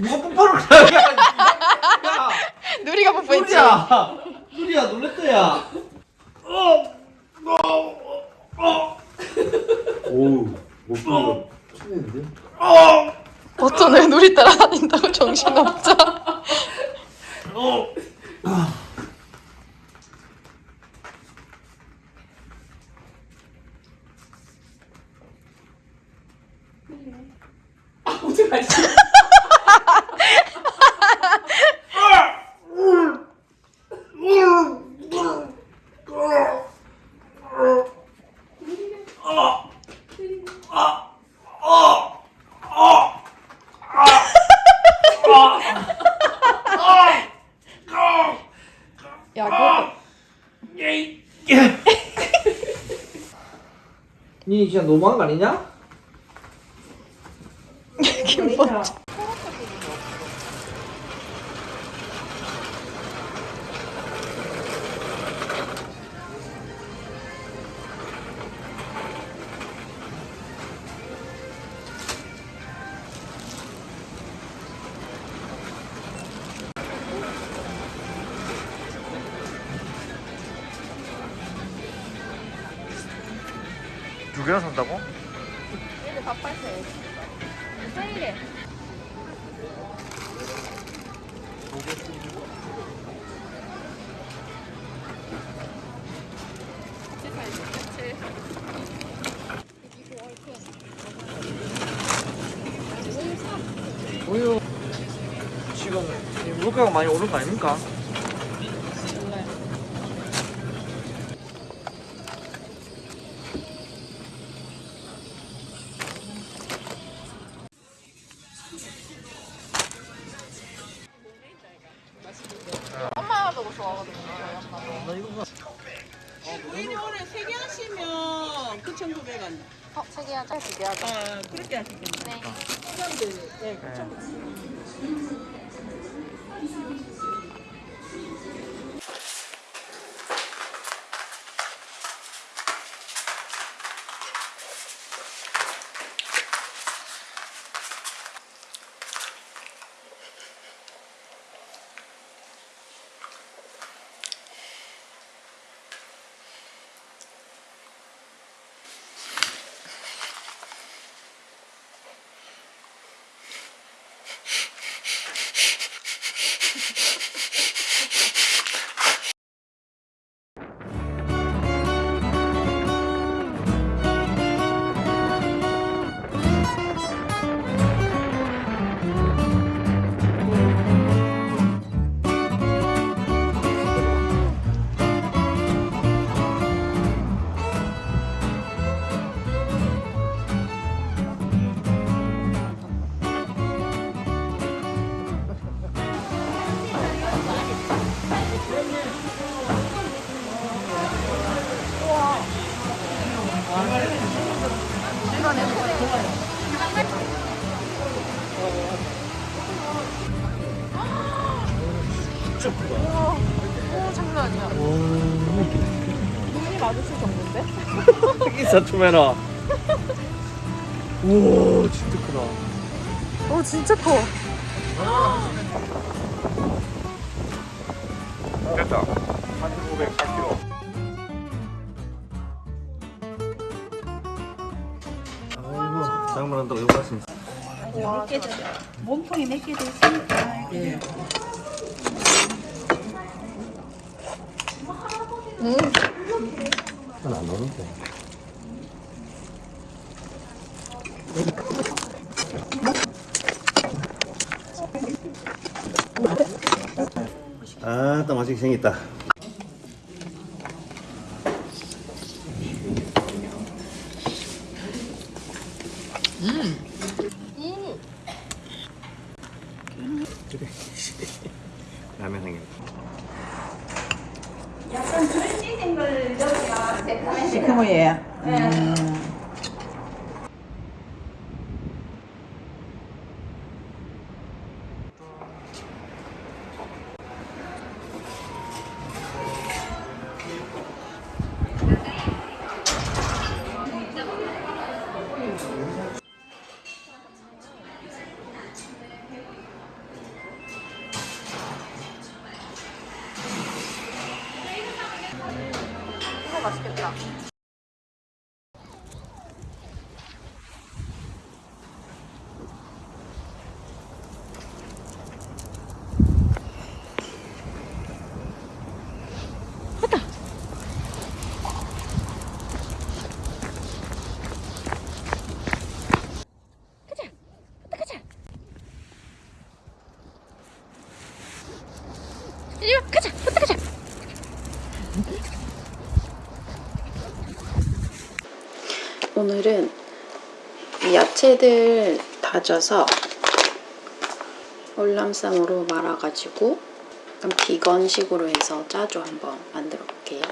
누가 뽀뽀를 그래? 야, 누리가 뽀뽀했지? 누리야, 누리야 놀랬다 야. 오우, 쳤는데? 어떤 애 누리 따라다닌다고 정신없 죠? 야, 그것도 니 진짜 너무한 거 아니냐? 지금 이 물가가 많이 오른 거 아닙니까? 해라. 우와, 진짜 크다. 오, 진짜 커. 됐다. 1,508kg. 아이고, 장만 한다고 욕 하시네. 몸통이 몇 개 돼 있으니까. 예. 안 나오는데. 아, 또 맛있게 생겼다. 오늘은 이 야채들 다져서 월남쌈으로 말아가지고 비건식으로 해서 짜조 한번 만들어 볼게요.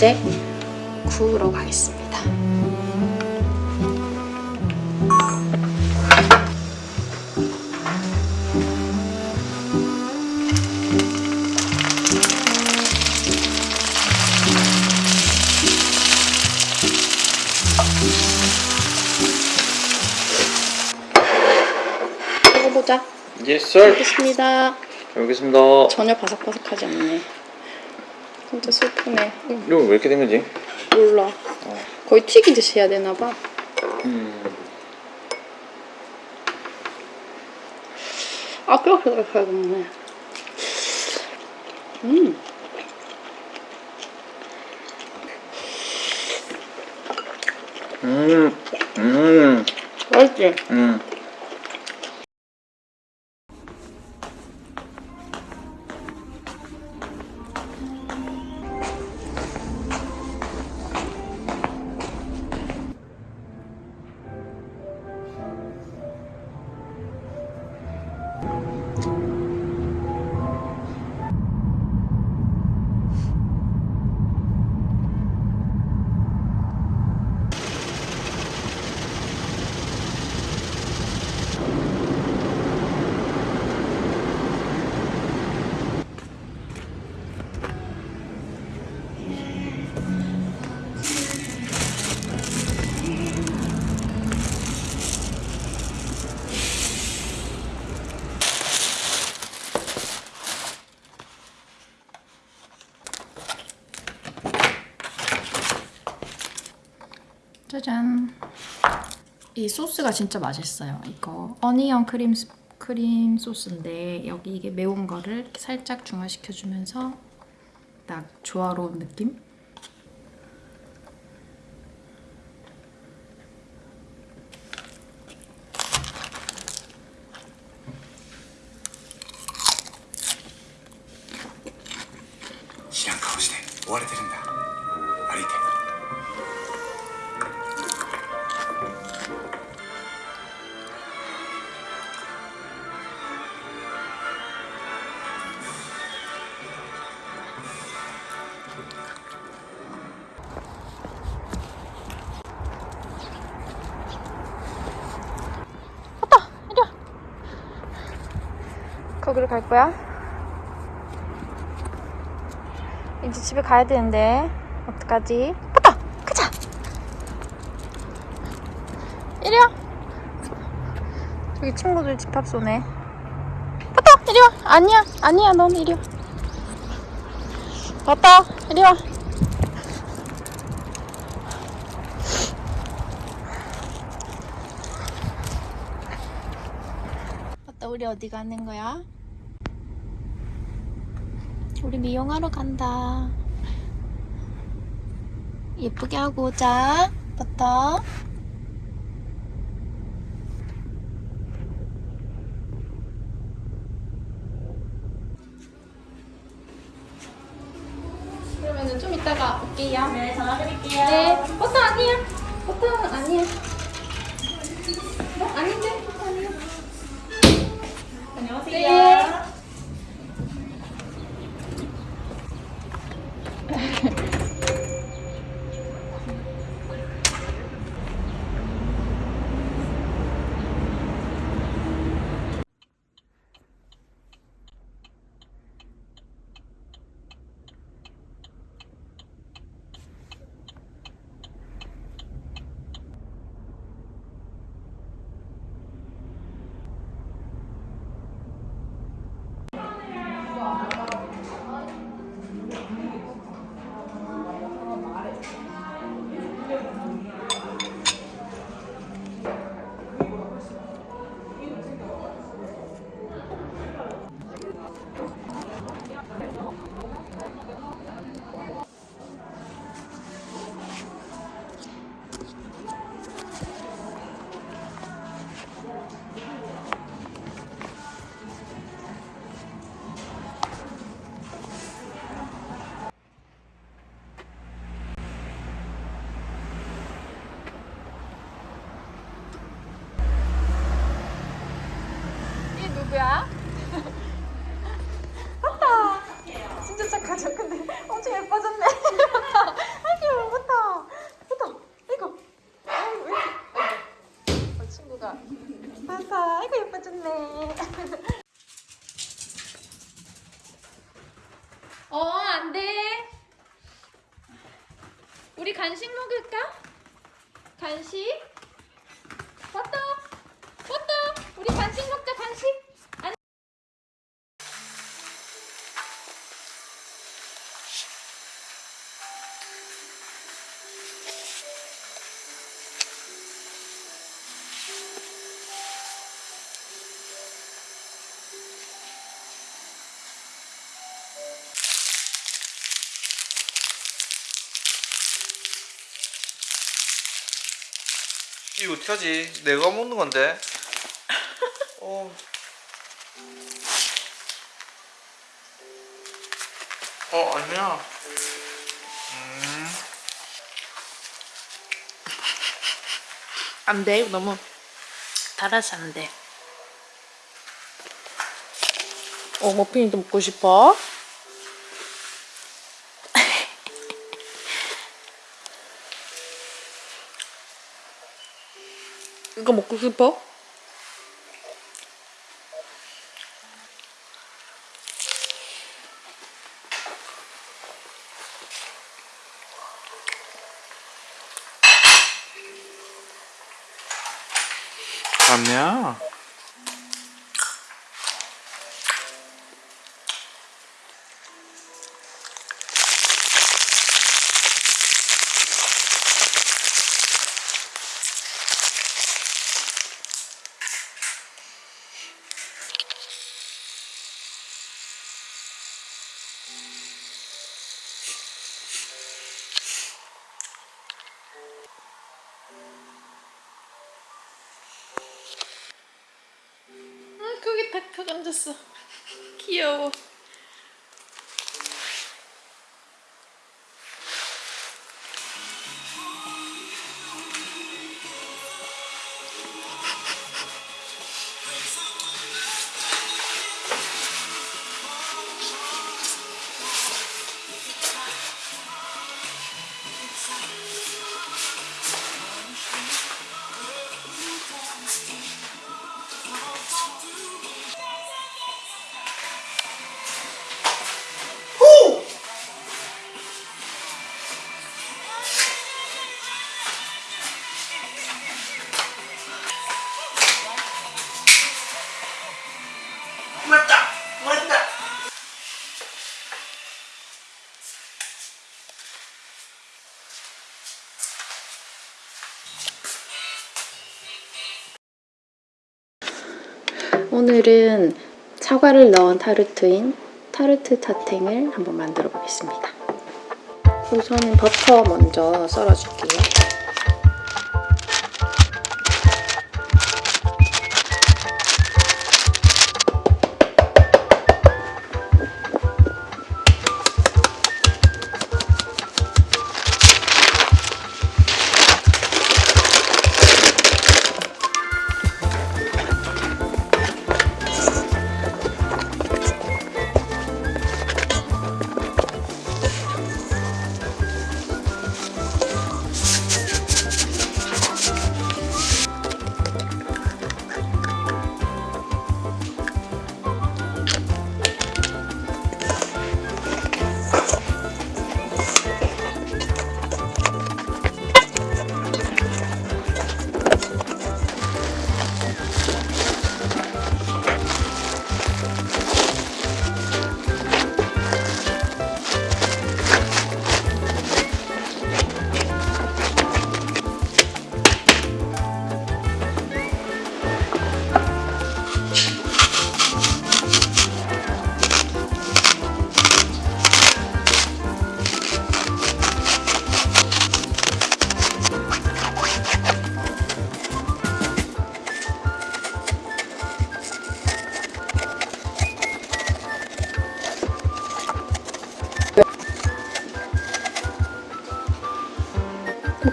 이제 구우러 가겠습니다. 먹어보자. Yes, sir. 알겠습니다. 잘 먹겠습니다. 전혀 바삭바삭하지 않네. 진짜 슬프네. 응, 이거 왜 이렇게 된 거지? 몰라. 거의 튀기듯이 해야 되나 봐. 음. 아, 뼈가락하겠네. 음. 음. 음. 맛있지? 음. 짜잔. 이 소스가 진짜 맛있어요. 이거 어니언 크림 스- 크림 소스인데 여기 이게 매운 거를 살짝 중화시켜주면서 딱 조화로운 느낌? “ 거기로 갈 거야? 이제 집에 가야 되는데 어떡하지? 빠빠! 가자! 이리 와! 저기 친구들 집합 쏘네 빠빠! 이리 와! 아니야! 아니야 넌 이리 와 빠빠! 이리 와! 빠빠 우리 어디 가는 거야? 우리 미용하러 간다. 예쁘게 하고 오자. 버터. 그러면은 좀 이따가 올게요. 네, 전화 드릴게요. 네, 버터 아니야. 버터 아니야. 어, 아닌데? 버터 아니야. 안녕하세요. 네. 예뻐졌네. 어, 안 돼. 우리 간식 먹을까? 간식? 이거 어떡하지? 내가 먹는 건데. 어. 어, 아니야. 음. 안 돼. 너무 달아서 안 돼. 어, 머핀이도 먹고 싶어? 이거 먹고 싶어? 거 앉았어. 귀여워. 오늘은 사과를 넣은 타르트인 타르트 타탱을 한번 만들어 보겠습니다. 우선은 버터 먼저 썰어줄게요.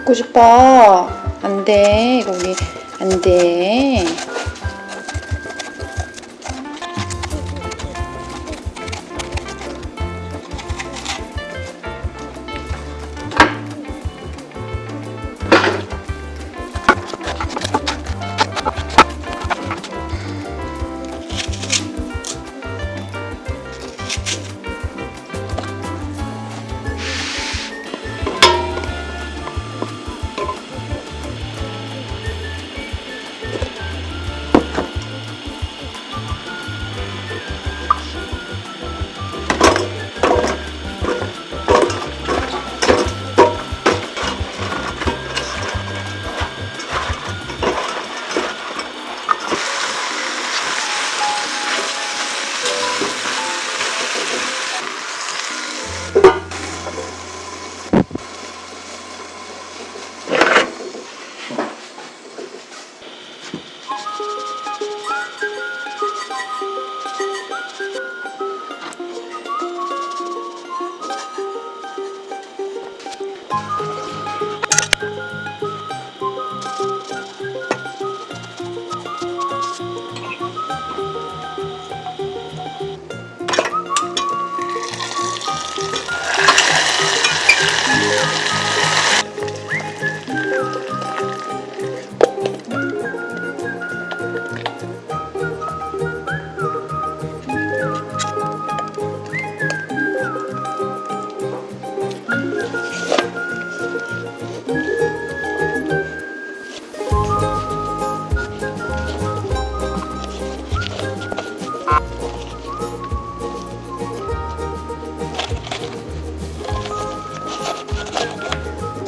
먹고 싶어. 안 돼. 거기 안 돼.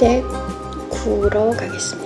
이제 구우러 가겠습니다.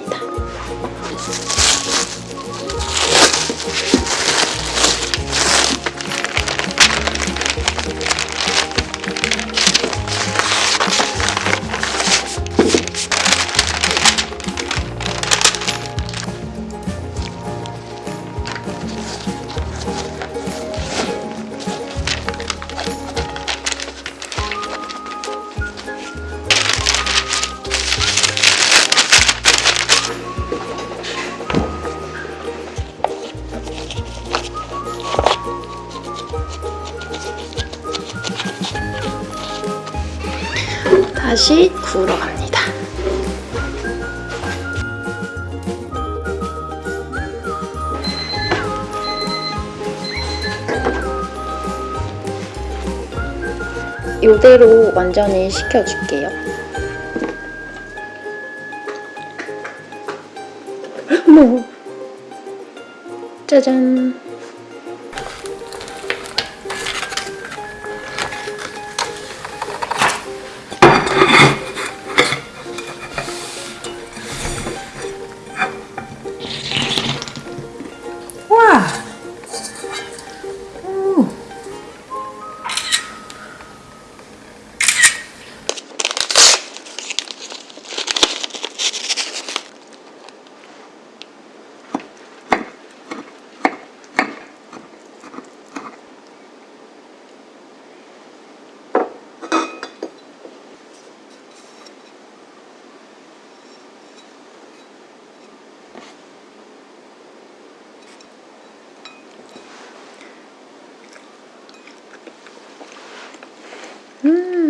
구우러 갑니다. 이대로 완전히 식혀줄게요. 짜잔! 음.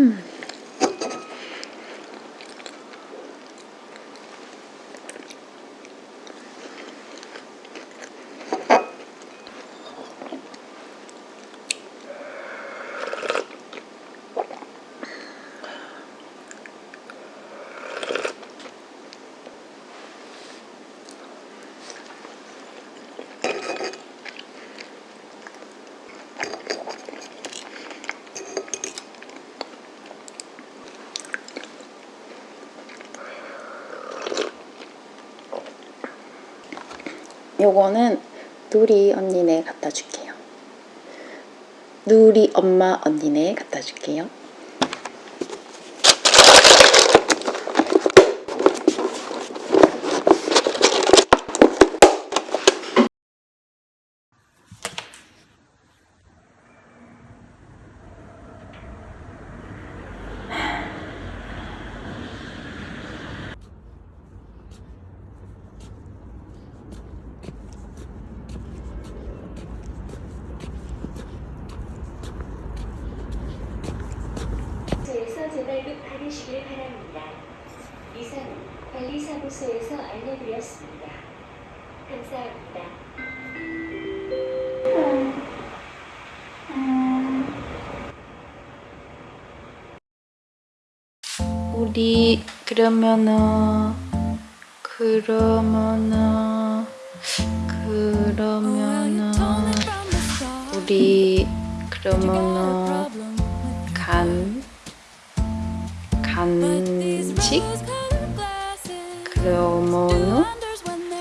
요거는 누리 언니네 갖다 줄게요. 누리 엄마 언니네 갖다 줄게요. 사무소에서 재발급 받으시길 바랍니다. 이상 관리사무소에서 알려드렸습니다. 감사합니다. 우리 그러면은 그러면은 그러면은 우리 그러면은 간 간식 그러면은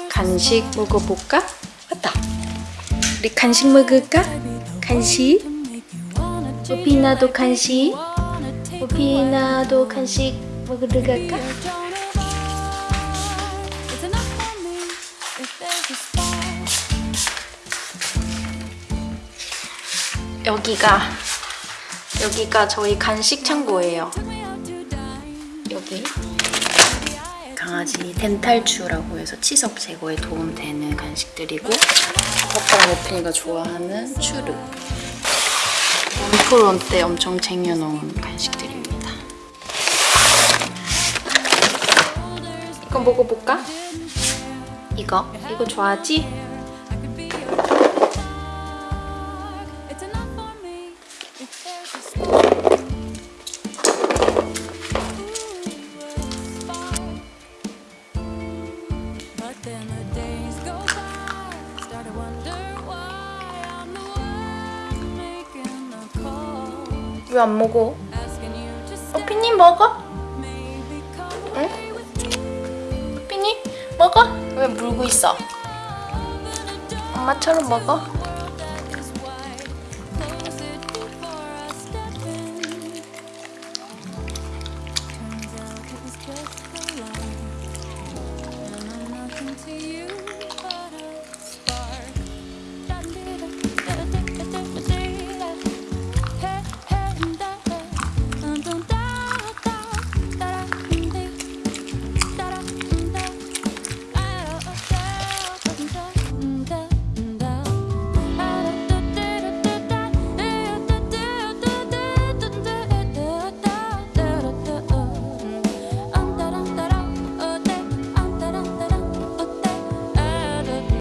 간식 먹어볼까? 맞다. 우리 간식 먹을까? 간식. 우피나도 간식. 우피나도 간식 먹으러 갈까? 여기가 여기가 저희 간식 창고예요. 여기 강아지 덴탈추라고 해서 치석 제거에 도움되는 간식들이고 오빠랑 오픈이가 좋아하는 추르 원프론 때 엄청 쟁여놓은 간식들입 먹어볼까? 이거 이거 좋아하지? 왜 안 먹어? 오피님 먹어? 먹어? 왜 물고 있어? 엄마처럼 먹어?